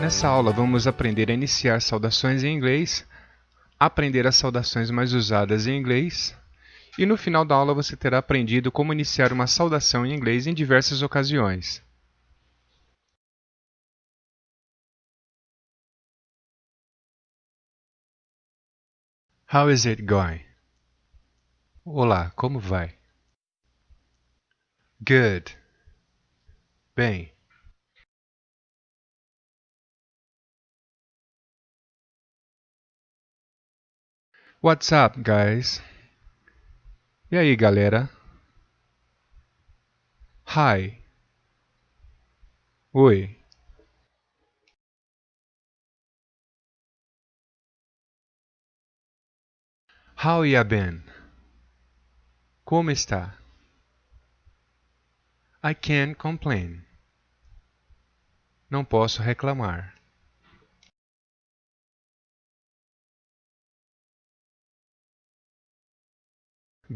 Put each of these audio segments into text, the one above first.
Nessa aula vamos aprender a iniciar saudações em inglês, aprender as saudações mais usadas em inglês e no final da aula você terá aprendido como iniciar uma saudação em inglês em diversas ocasiões. How is it going? Olá, como vai? Good. Bem. What's up, guys? E aí, galera? Hi. Oi. How ya been? Como está? I can't complain. Não posso reclamar.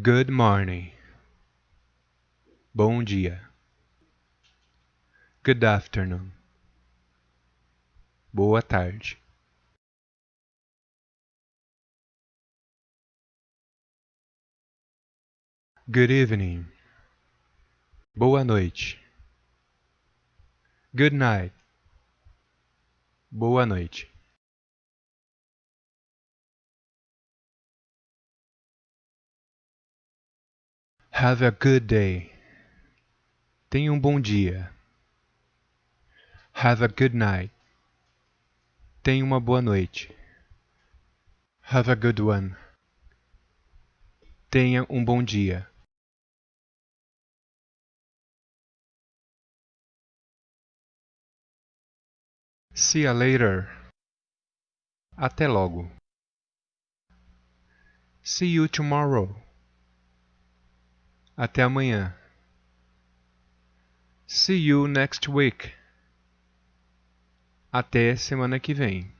Good morning. Bom dia. Good afternoon. Boa tarde. Good evening. Boa noite. Good night. Boa noite. Have a good day. Tenha um bom dia. Have a good night. Tenha uma boa noite. Have a good one. Tenha um bom dia. See you later. Até logo. See you tomorrow. Até amanhã. See you next week. Até semana que vem.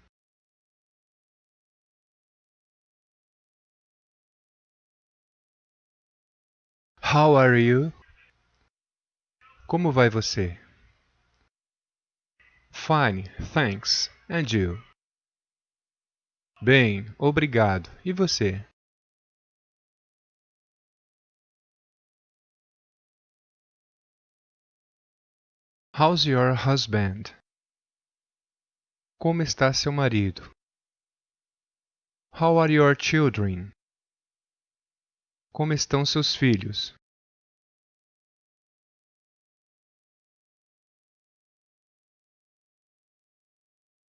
How are you? Como vai você? Fine, thanks. And you? Bem, obrigado. E você? How's your husband? Como está seu marido? How are your children? Como estão seus filhos?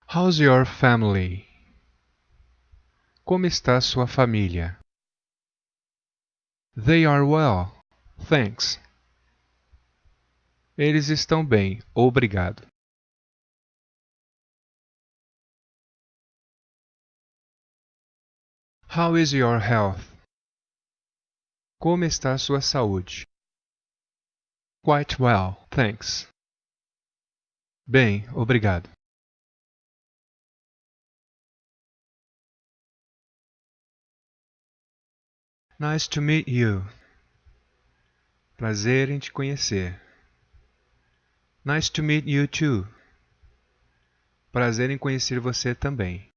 How's your family? Como está sua família? They are well, thanks. Eles estão bem, obrigado. How is your health? Como está sua saúde? Quite well, thanks. Bem, obrigado. Nice to meet you. Prazer em te conhecer. Nice to meet you too. Prazer em conhecer você também.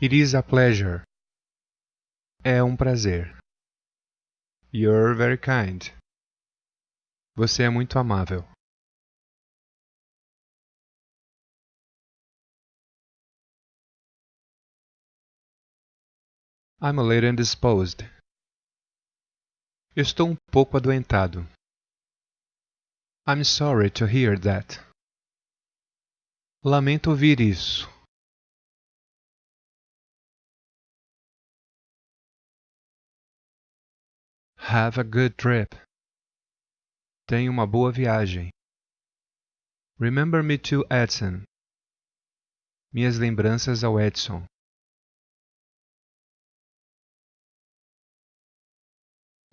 It is a pleasure. É um prazer. You're very kind. Você é muito amável. I'm a little indisposed. Estou um pouco adoentado. I'm sorry to hear that. Lamento ouvir isso. Have a good trip. Tenha uma boa viagem. Remember me to Edson. Minhas lembranças ao Edson.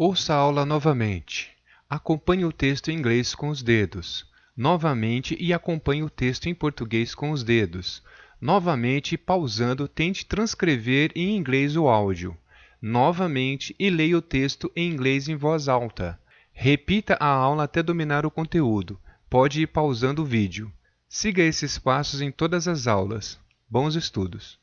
Ouça a aula novamente. Acompanhe o texto em inglês com os dedos. Novamente e acompanhe o texto em português com os dedos. Novamente, pausando, tente transcrever em inglês o áudio. Novamente e leia o texto em inglês em voz alta. Repita a aula até dominar o conteúdo. Pode ir pausando o vídeo. Siga esses passos em todas as aulas. Bons estudos!